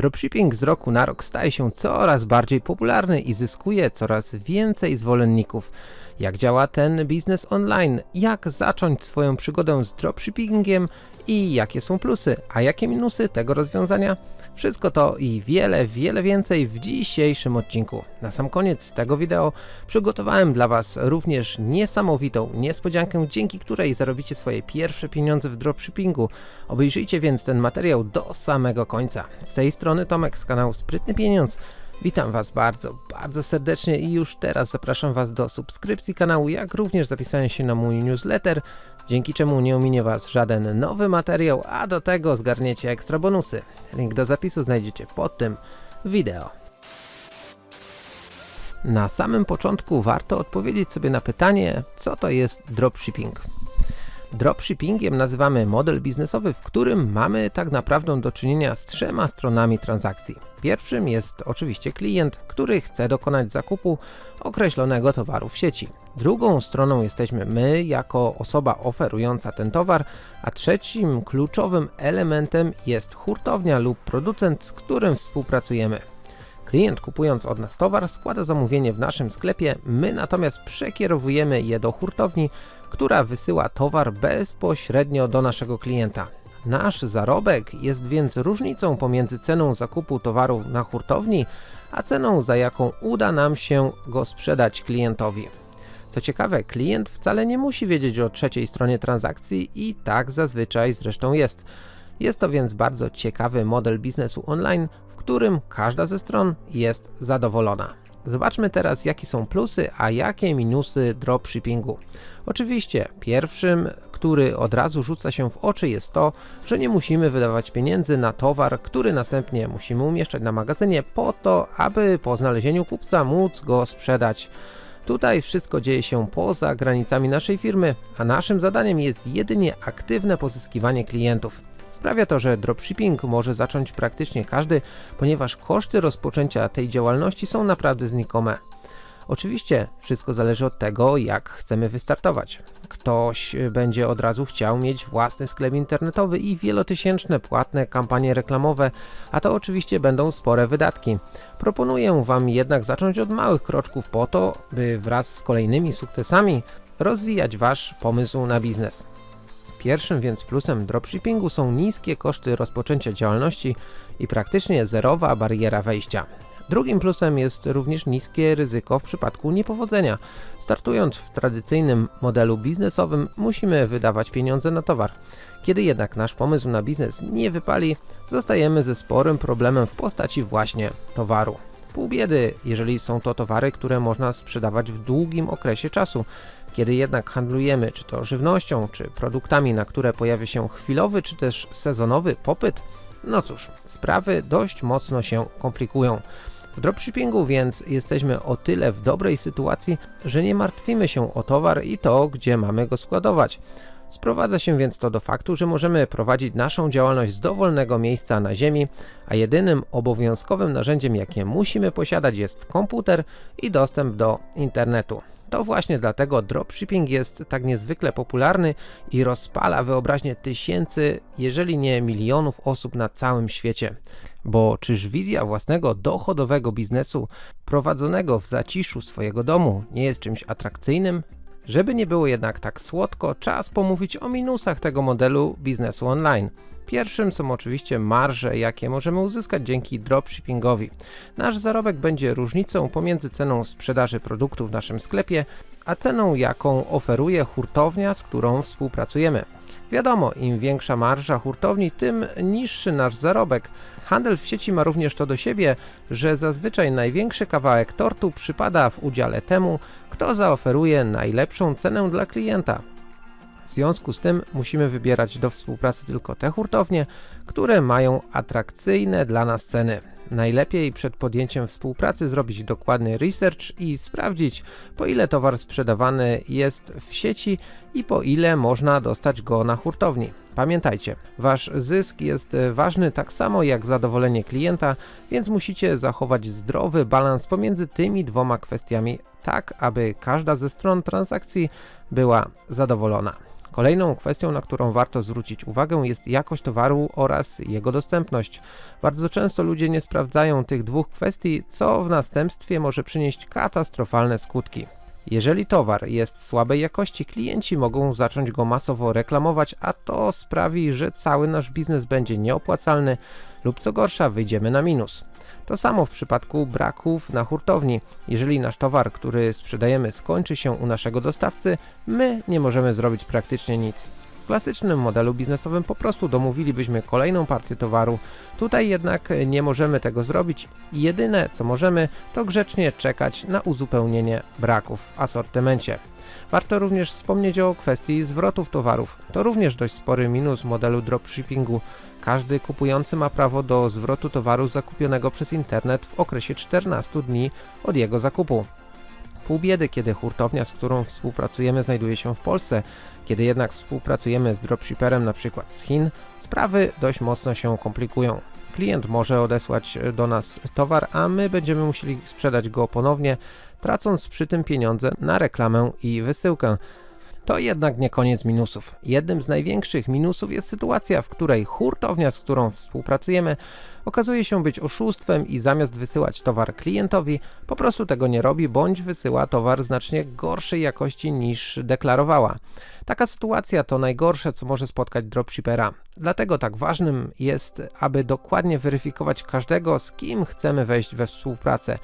Dropshipping z roku na rok staje się coraz bardziej popularny i zyskuje coraz więcej zwolenników. Jak działa ten biznes online? Jak zacząć swoją przygodę z dropshippingiem i jakie są plusy, a jakie minusy tego rozwiązania? Wszystko to i wiele, wiele więcej w dzisiejszym odcinku. Na sam koniec tego wideo przygotowałem dla Was również niesamowitą niespodziankę, dzięki której zarobicie swoje pierwsze pieniądze w dropshippingu. Obejrzyjcie więc ten materiał do samego końca. Z tej strony Tomek z kanału Sprytny Pieniądz. Witam Was bardzo, bardzo serdecznie i już teraz zapraszam Was do subskrypcji kanału, jak również zapisania się na mój newsletter, dzięki czemu nie ominie Was żaden nowy materiał, a do tego zgarniecie ekstra bonusy. Link do zapisu znajdziecie pod tym wideo. Na samym początku warto odpowiedzieć sobie na pytanie, co to jest dropshipping. Dropshippingiem nazywamy model biznesowy, w którym mamy tak naprawdę do czynienia z trzema stronami transakcji. Pierwszym jest oczywiście klient, który chce dokonać zakupu określonego towaru w sieci. Drugą stroną jesteśmy my, jako osoba oferująca ten towar, a trzecim kluczowym elementem jest hurtownia lub producent, z którym współpracujemy. Klient kupując od nas towar składa zamówienie w naszym sklepie, my natomiast przekierowujemy je do hurtowni, która wysyła towar bezpośrednio do naszego klienta. Nasz zarobek jest więc różnicą pomiędzy ceną zakupu towaru na hurtowni, a ceną za jaką uda nam się go sprzedać klientowi. Co ciekawe, klient wcale nie musi wiedzieć o trzeciej stronie transakcji i tak zazwyczaj zresztą jest. Jest to więc bardzo ciekawy model biznesu online, w którym każda ze stron jest zadowolona. Zobaczmy teraz jakie są plusy, a jakie minusy dropshippingu. Oczywiście pierwszym, który od razu rzuca się w oczy jest to, że nie musimy wydawać pieniędzy na towar, który następnie musimy umieszczać na magazynie po to, aby po znalezieniu kupca móc go sprzedać. Tutaj wszystko dzieje się poza granicami naszej firmy, a naszym zadaniem jest jedynie aktywne pozyskiwanie klientów. Sprawia to, że dropshipping może zacząć praktycznie każdy, ponieważ koszty rozpoczęcia tej działalności są naprawdę znikome. Oczywiście wszystko zależy od tego, jak chcemy wystartować. Ktoś będzie od razu chciał mieć własny sklep internetowy i wielotysięczne płatne kampanie reklamowe, a to oczywiście będą spore wydatki. Proponuję Wam jednak zacząć od małych kroczków po to, by wraz z kolejnymi sukcesami rozwijać Wasz pomysł na biznes. Pierwszym więc plusem dropshippingu są niskie koszty rozpoczęcia działalności i praktycznie zerowa bariera wejścia. Drugim plusem jest również niskie ryzyko w przypadku niepowodzenia. Startując w tradycyjnym modelu biznesowym musimy wydawać pieniądze na towar. Kiedy jednak nasz pomysł na biznes nie wypali, zostajemy ze sporym problemem w postaci właśnie towaru. Pół biedy, jeżeli są to towary, które można sprzedawać w długim okresie czasu. Kiedy jednak handlujemy czy to żywnością, czy produktami, na które pojawia się chwilowy, czy też sezonowy popyt, no cóż, sprawy dość mocno się komplikują. W dropshippingu więc jesteśmy o tyle w dobrej sytuacji, że nie martwimy się o towar i to, gdzie mamy go składować. Sprowadza się więc to do faktu, że możemy prowadzić naszą działalność z dowolnego miejsca na ziemi, a jedynym obowiązkowym narzędziem jakie musimy posiadać jest komputer i dostęp do internetu. To właśnie dlatego dropshipping jest tak niezwykle popularny i rozpala wyobraźnię tysięcy, jeżeli nie milionów osób na całym świecie. Bo czyż wizja własnego dochodowego biznesu prowadzonego w zaciszu swojego domu nie jest czymś atrakcyjnym? Żeby nie było jednak tak słodko, czas pomówić o minusach tego modelu biznesu online. Pierwszym są oczywiście marże, jakie możemy uzyskać dzięki dropshippingowi. Nasz zarobek będzie różnicą pomiędzy ceną sprzedaży produktu w naszym sklepie, a ceną jaką oferuje hurtownia, z którą współpracujemy. Wiadomo, im większa marża hurtowni, tym niższy nasz zarobek. Handel w sieci ma również to do siebie, że zazwyczaj największy kawałek tortu przypada w udziale temu, kto zaoferuje najlepszą cenę dla klienta. W związku z tym musimy wybierać do współpracy tylko te hurtownie, które mają atrakcyjne dla nas ceny. Najlepiej przed podjęciem współpracy zrobić dokładny research i sprawdzić po ile towar sprzedawany jest w sieci i po ile można dostać go na hurtowni. Pamiętajcie, wasz zysk jest ważny tak samo jak zadowolenie klienta, więc musicie zachować zdrowy balans pomiędzy tymi dwoma kwestiami, tak aby każda ze stron transakcji była zadowolona. Kolejną kwestią, na którą warto zwrócić uwagę jest jakość towaru oraz jego dostępność. Bardzo często ludzie nie sprawdzają tych dwóch kwestii, co w następstwie może przynieść katastrofalne skutki. Jeżeli towar jest słabej jakości, klienci mogą zacząć go masowo reklamować, a to sprawi, że cały nasz biznes będzie nieopłacalny lub co gorsza wyjdziemy na minus. To samo w przypadku braków na hurtowni. Jeżeli nasz towar, który sprzedajemy skończy się u naszego dostawcy, my nie możemy zrobić praktycznie nic. Klasycznym modelu biznesowym po prostu domówilibyśmy kolejną partię towaru. Tutaj jednak nie możemy tego zrobić i jedyne co możemy to grzecznie czekać na uzupełnienie braków w asortymencie. Warto również wspomnieć o kwestii zwrotów towarów. To również dość spory minus modelu dropshippingu. Każdy kupujący ma prawo do zwrotu towaru zakupionego przez internet w okresie 14 dni od jego zakupu. Pół biedy, kiedy hurtownia, z którą współpracujemy, znajduje się w Polsce. Kiedy jednak współpracujemy z dropshipperem np. z Chin, sprawy dość mocno się komplikują. Klient może odesłać do nas towar, a my będziemy musieli sprzedać go ponownie, tracąc przy tym pieniądze na reklamę i wysyłkę. To jednak nie koniec minusów. Jednym z największych minusów jest sytuacja, w której hurtownia, z którą współpracujemy, okazuje się być oszustwem i zamiast wysyłać towar klientowi, po prostu tego nie robi, bądź wysyła towar znacznie gorszej jakości niż deklarowała. Taka sytuacja to najgorsze, co może spotkać dropshippera. Dlatego tak ważnym jest, aby dokładnie weryfikować każdego, z kim chcemy wejść we współpracę.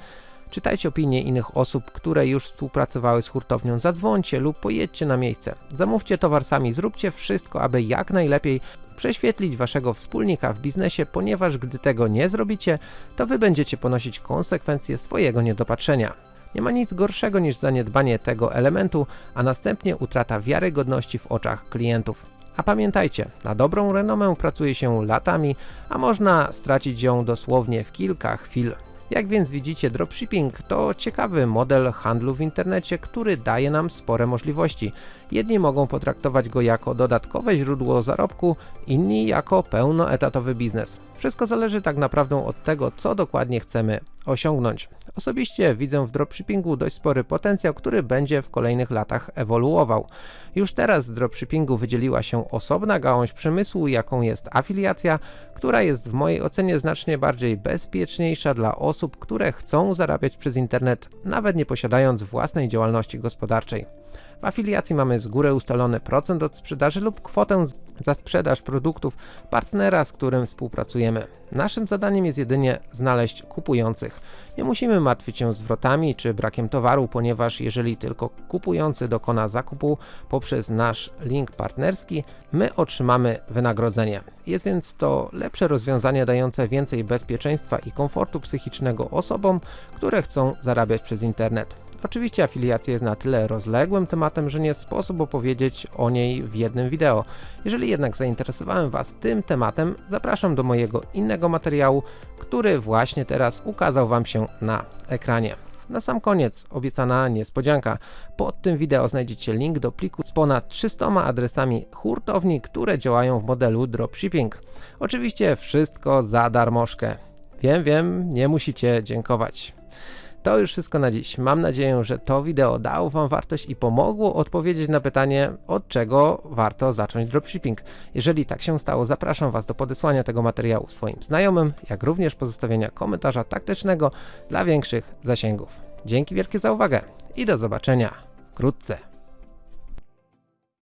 Czytajcie opinie innych osób, które już współpracowały z hurtownią, zadzwońcie lub pojedźcie na miejsce. Zamówcie towar sami, zróbcie wszystko, aby jak najlepiej prześwietlić waszego wspólnika w biznesie, ponieważ gdy tego nie zrobicie, to wy będziecie ponosić konsekwencje swojego niedopatrzenia. Nie ma nic gorszego niż zaniedbanie tego elementu, a następnie utrata wiarygodności w oczach klientów. A pamiętajcie, na dobrą renomę pracuje się latami, a można stracić ją dosłownie w kilka chwil. Jak więc widzicie, dropshipping to ciekawy model handlu w internecie, który daje nam spore możliwości. Jedni mogą potraktować go jako dodatkowe źródło zarobku, inni jako pełnoetatowy biznes. Wszystko zależy tak naprawdę od tego, co dokładnie chcemy osiągnąć. Osobiście widzę w dropshippingu dość spory potencjał, który będzie w kolejnych latach ewoluował. Już teraz z dropshippingu wydzieliła się osobna gałąź przemysłu, jaką jest afiliacja, która jest w mojej ocenie znacznie bardziej bezpieczniejsza dla osób, które chcą zarabiać przez internet, nawet nie posiadając własnej działalności gospodarczej. W afiliacji mamy z góry ustalony procent od sprzedaży lub kwotę za sprzedaż produktów partnera, z którym współpracujemy. Naszym zadaniem jest jedynie znaleźć kupujących. Nie musimy martwić się zwrotami czy brakiem towaru, ponieważ jeżeli tylko kupujący dokona zakupu poprzez nasz link partnerski, my otrzymamy wynagrodzenie. Jest więc to lepsze rozwiązanie dające więcej bezpieczeństwa i komfortu psychicznego osobom, które chcą zarabiać przez internet. Oczywiście afiliacja jest na tyle rozległym tematem, że nie sposób opowiedzieć o niej w jednym wideo. Jeżeli jednak zainteresowałem Was tym tematem, zapraszam do mojego innego materiału, który właśnie teraz ukazał Wam się na ekranie. Na sam koniec obiecana niespodzianka. Pod tym wideo znajdziecie link do pliku z ponad 300 adresami hurtowni, które działają w modelu dropshipping. Oczywiście wszystko za darmożkę. Wiem, wiem, nie musicie dziękować. To już wszystko na dziś. Mam nadzieję, że to wideo dało Wam wartość i pomogło odpowiedzieć na pytanie, od czego warto zacząć dropshipping. Jeżeli tak się stało, zapraszam Was do podesłania tego materiału swoim znajomym, jak również pozostawienia komentarza taktycznego dla większych zasięgów. Dzięki wielkie za uwagę i do zobaczenia wkrótce.